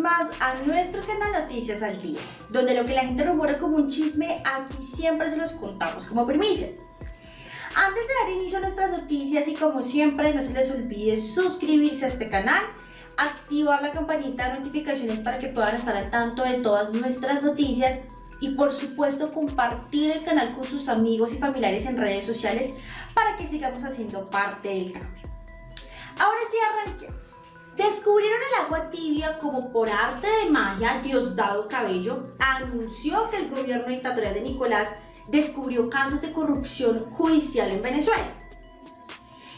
más a nuestro canal Noticias al Día, donde lo que la gente rumora como un chisme, aquí siempre se los contamos como primicia. Antes de dar inicio a nuestras noticias y como siempre no se les olvide suscribirse a este canal, activar la campanita de notificaciones para que puedan estar al tanto de todas nuestras noticias y por supuesto compartir el canal con sus amigos y familiares en redes sociales para que sigamos haciendo parte del cambio. Ahora sí arranquemos. Descubrieron el agua tibia como por arte de magia Diosdado Cabello anunció que el gobierno dictatorial de Nicolás descubrió casos de corrupción judicial en Venezuela.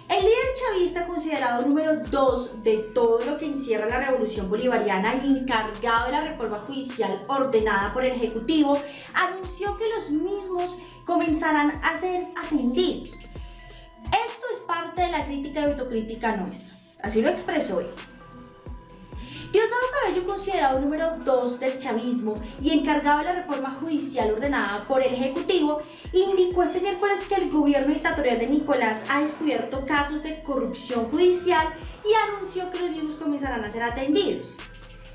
El líder chavista considerado número 2 de todo lo que encierra la revolución bolivariana y encargado de la reforma judicial ordenada por el Ejecutivo, anunció que los mismos comenzarán a ser atendidos. Esto es parte de la crítica y autocrítica nuestra. Así lo expresó él. Diosdado Cabello, considerado número 2 del chavismo y encargado de la reforma judicial ordenada por el Ejecutivo, indicó este miércoles que el gobierno dictatorial de Nicolás ha descubierto casos de corrupción judicial y anunció que los mismos comenzarán a ser atendidos.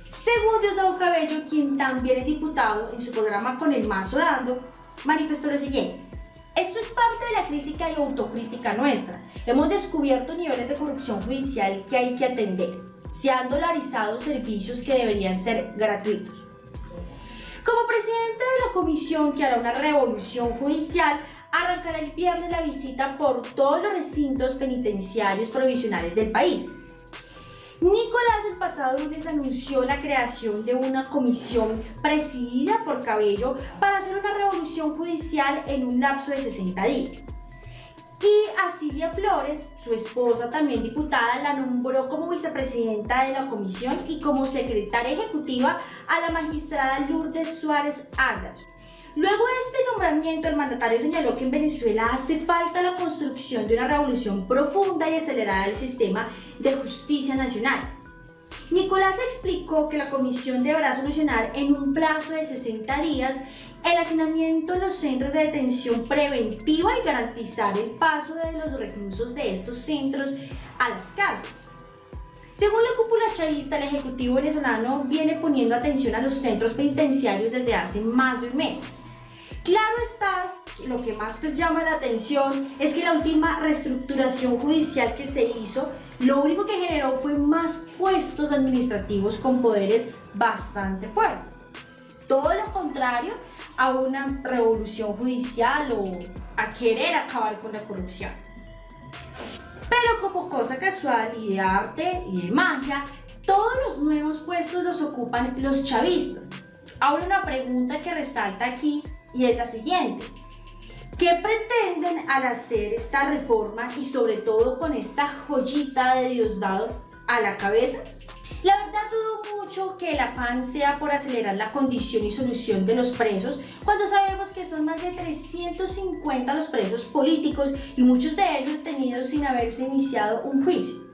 Según Diosdado Cabello, quien también es diputado en su programa Con el Mazo Dando, manifestó lo siguiente. Esto es parte de la crítica y autocrítica nuestra. Hemos descubierto niveles de corrupción judicial que hay que atender se han dolarizado servicios que deberían ser gratuitos. Como presidente de la comisión que hará una revolución judicial, arrancará el viernes la visita por todos los recintos penitenciarios provisionales del país. Nicolás el pasado lunes anunció la creación de una comisión presidida por Cabello para hacer una revolución judicial en un lapso de 60 días. Y a Silvia Flores, su esposa también diputada, la nombró como vicepresidenta de la comisión y como secretaria ejecutiva a la magistrada Lourdes Suárez Agas. Luego de este nombramiento, el mandatario señaló que en Venezuela hace falta la construcción de una revolución profunda y acelerada del sistema de justicia nacional. Nicolás explicó que la comisión deberá solucionar en un plazo de 60 días el hacinamiento en los centros de detención preventiva y garantizar el paso de los reclusos de estos centros a las cárceles. Según la cúpula chavista, el Ejecutivo venezolano viene poniendo atención a los centros penitenciarios desde hace más de un mes. Claro está, lo que más pues llama la atención es que la última reestructuración judicial que se hizo, lo único que generó fue más puestos administrativos con poderes bastante fuertes. Todo lo contrario a una revolución judicial o a querer acabar con la corrupción. Pero como cosa casual y de arte y de magia, todos los nuevos puestos los ocupan los chavistas. Ahora una pregunta que resalta aquí y es la siguiente. ¿Qué pretenden al hacer esta reforma y sobre todo con esta joyita de Diosdado a la cabeza? La verdad dudo mucho que el afán sea por acelerar la condición y solución de los presos cuando sabemos que son más de 350 los presos políticos y muchos de ellos detenidos sin haberse iniciado un juicio.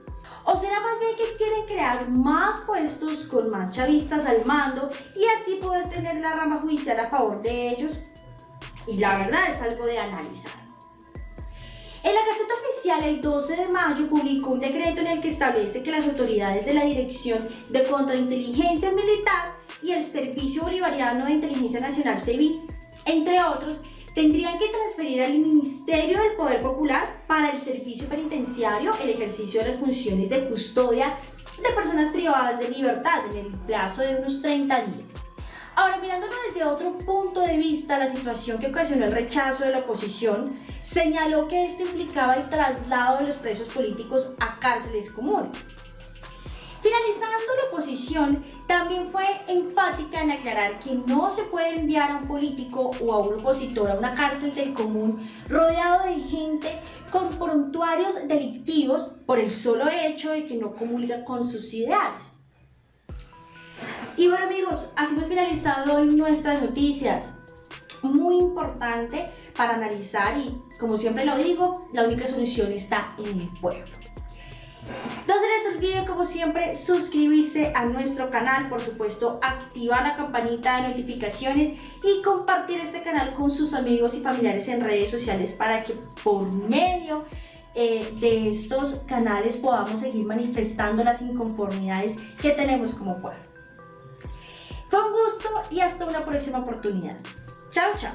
¿O será más bien que quieren crear más puestos con más chavistas al mando y así poder tener la rama judicial a favor de ellos? Y la verdad es algo de analizar. En la Gaceta Oficial, el 12 de mayo, publicó un decreto en el que establece que las autoridades de la Dirección de Contrainteligencia Militar y el Servicio Bolivariano de Inteligencia Nacional CEBI, entre otros, tendrían que transferir al Ministerio del Poder Popular para el servicio penitenciario el ejercicio de las funciones de custodia de personas privadas de libertad en el plazo de unos 30 días. Ahora, mirándolo desde otro punto de vista, la situación que ocasionó el rechazo de la oposición señaló que esto implicaba el traslado de los presos políticos a cárceles comunes. Finalizando la oposición, también fue enfática en aclarar que no se puede enviar a un político o a un opositor a una cárcel del común rodeado de gente con prontuarios delictivos por el solo hecho de que no comulga con sus ideales. Y bueno amigos, así hemos finalizado hoy nuestras noticias. Muy importante para analizar y como siempre lo digo, la única solución está en el pueblo. No se les olvide como siempre suscribirse a nuestro canal, por supuesto activar la campanita de notificaciones y compartir este canal con sus amigos y familiares en redes sociales para que por medio eh, de estos canales podamos seguir manifestando las inconformidades que tenemos como pueblo. Fue un gusto y hasta una próxima oportunidad. Chao, chao.